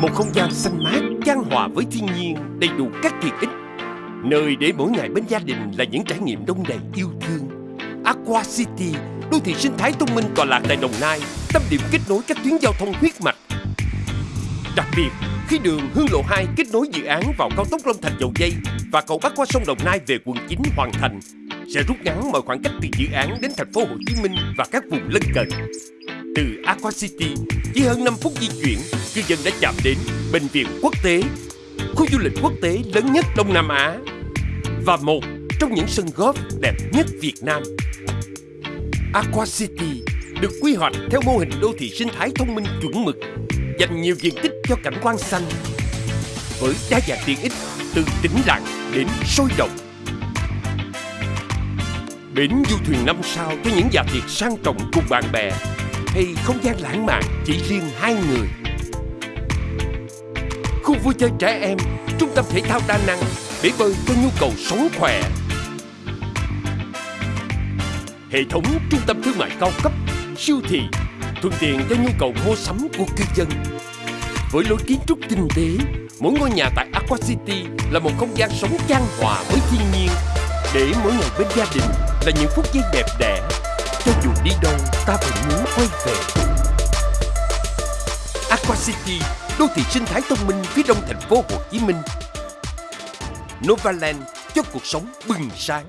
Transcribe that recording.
Một không gian xanh mát, chan hòa với thiên nhiên, đầy đủ các tiện ích. Nơi để mỗi ngày bên gia đình là những trải nghiệm đông đầy yêu thương. Aqua City, đô thị sinh thái thông minh tọa lạc tại Đồng Nai, tâm điểm kết nối các tuyến giao thông huyết mạch. Đặc biệt, khi đường Hương Lộ 2 kết nối dự án vào cao tốc Long Thành Dầu Dây và cầu bắc qua sông Đồng Nai về quận 9 hoàn thành, sẽ rút ngắn mọi khoảng cách từ dự án đến thành phố Hồ Chí Minh và các vùng lân cận. Từ Aqua City, chỉ hơn 5 phút di chuyển, cư dân đã chạm đến bệnh viện quốc tế, khu du lịch quốc tế lớn nhất Đông Nam Á và một trong những sân golf đẹp nhất Việt Nam. Aqua City được quy hoạch theo mô hình đô thị sinh thái thông minh chuẩn mực, dành nhiều diện tích cho cảnh quan xanh với đa dạng tiện ích từ tĩnh lặng đến sôi động. Bến du thuyền năm sao cho những giả tiệc sang trọng cùng bạn bè hay không gian lãng mạn chỉ riêng hai người. Khu vui chơi trẻ em, trung tâm thể thao đa năng để bơi cho nhu cầu sống khỏe. Hệ thống trung tâm thương mại cao cấp, siêu thị, thuận tiện cho nhu cầu mua sắm của cư dân. Với lối kiến trúc tinh tế, mỗi ngôi nhà tại Aqua City là một không gian sống chan hòa với thiên nhiên để mỗi ngày bên gia đình là những phút giây đẹp đẽ cho dù đi đâu, ta vẫn muốn quay về. Aqua City, đô thị sinh thái thông minh phía đông thành phố Hồ Chí Minh. Novaland, cho cuộc sống bừng sáng.